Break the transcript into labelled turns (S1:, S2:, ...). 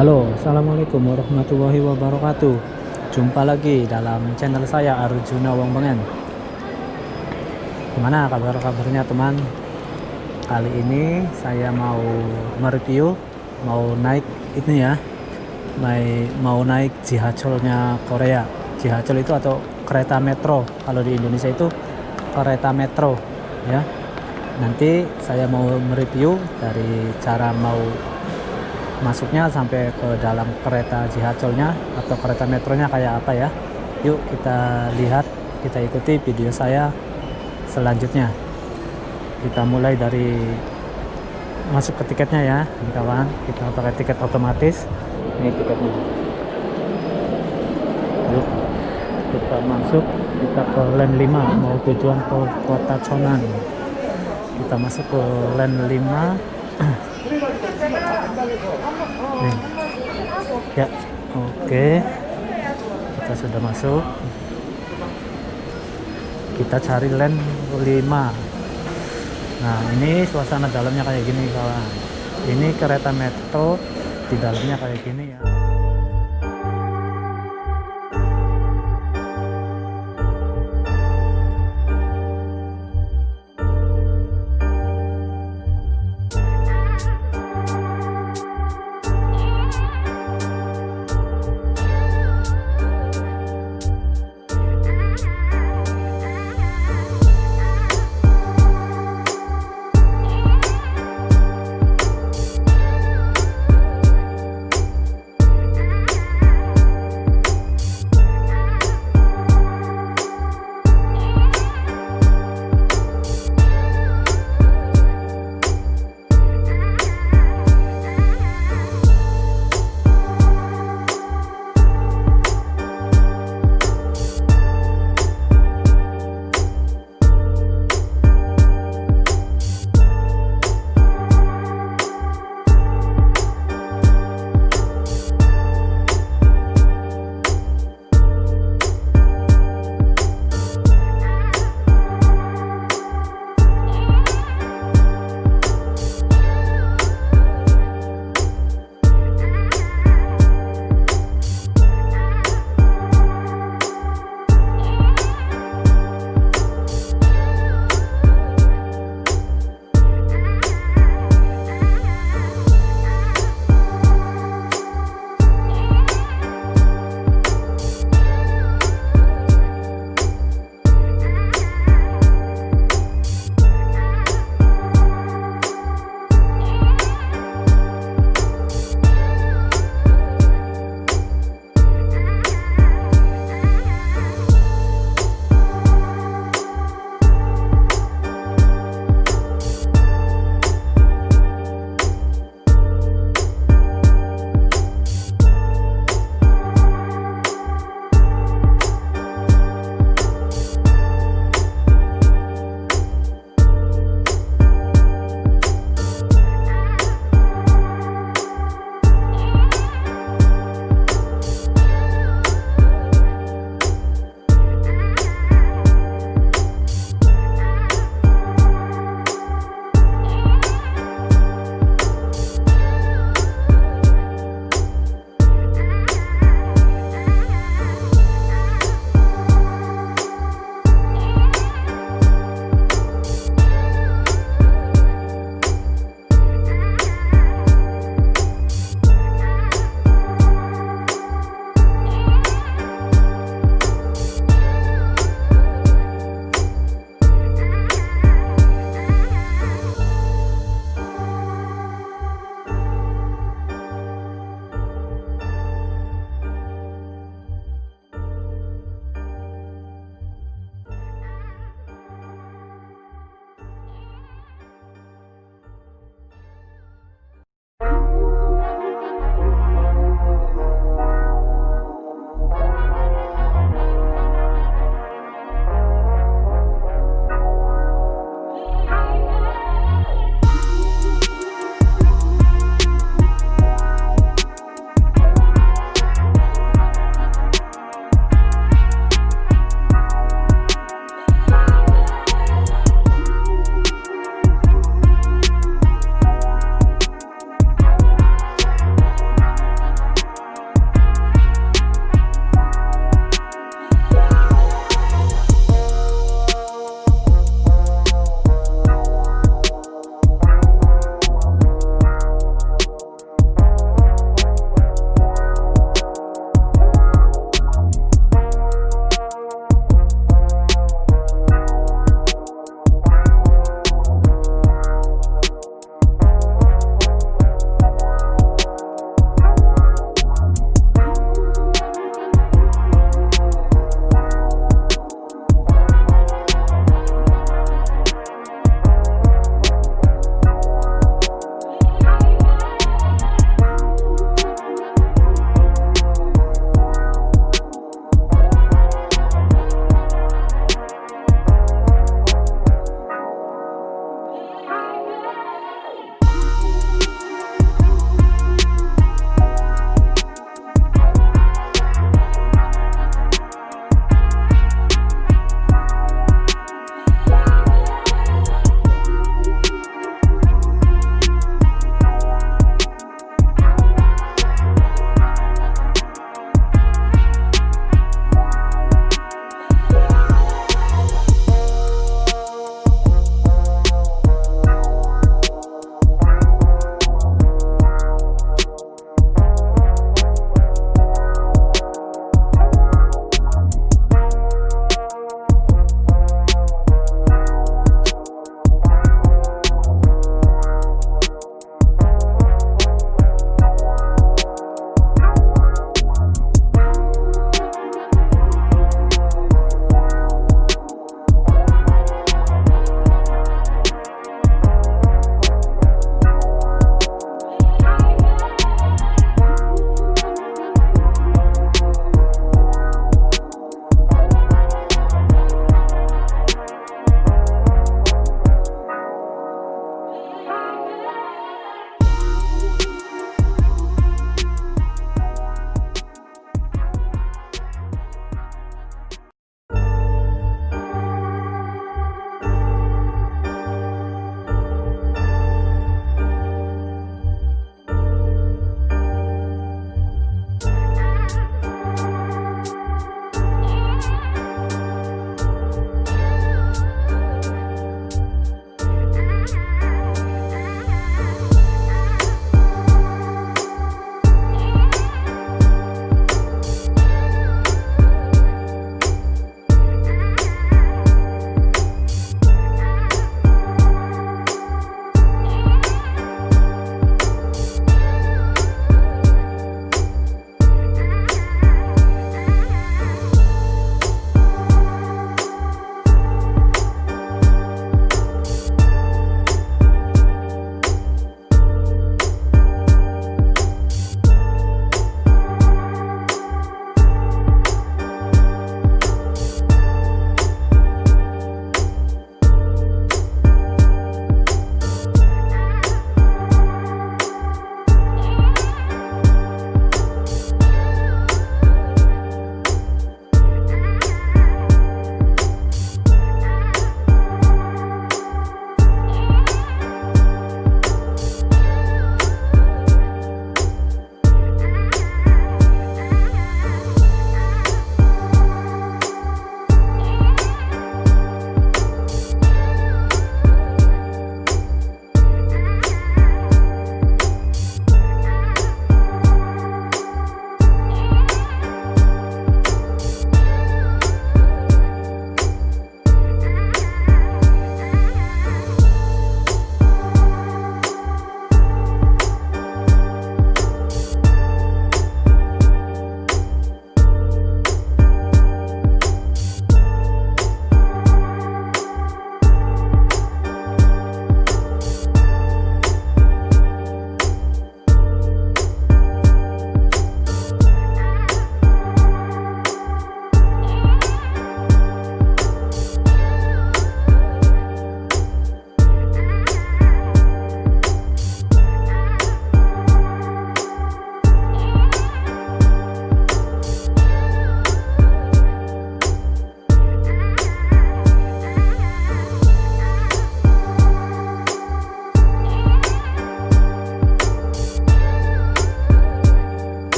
S1: Halo, Assalamualaikum warahmatullahi wabarakatuh. Jumpa lagi dalam channel saya Arjuna Wong Bengen Gimana kabar-kabarnya teman? Kali ini saya mau mereview Mau naik ini ya naik, Mau naik Jihacolnya Korea. Jihacol itu atau kereta metro. Kalau di Indonesia itu kereta metro ya. Nanti saya mau mereview dari cara mau masuknya sampai ke dalam kereta Jihacolnya atau kereta metronya kayak apa ya. Yuk kita lihat kita ikuti video saya selanjutnya. Kita mulai dari masuk ke tiketnya ya kawan. Kita pakai tiket otomatis. Ini tiketnya. Yuk kita masuk. Kita ke lane 5 mau tujuan ke kota Chonan. Kita masuk ke lane 5 Nih. Ya, oke. Kita sudah masuk. Kita cari lane 5. Nah, ini suasana dalamnya kayak gini, kawan. Ini kereta metro di dalamnya kayak gini ya.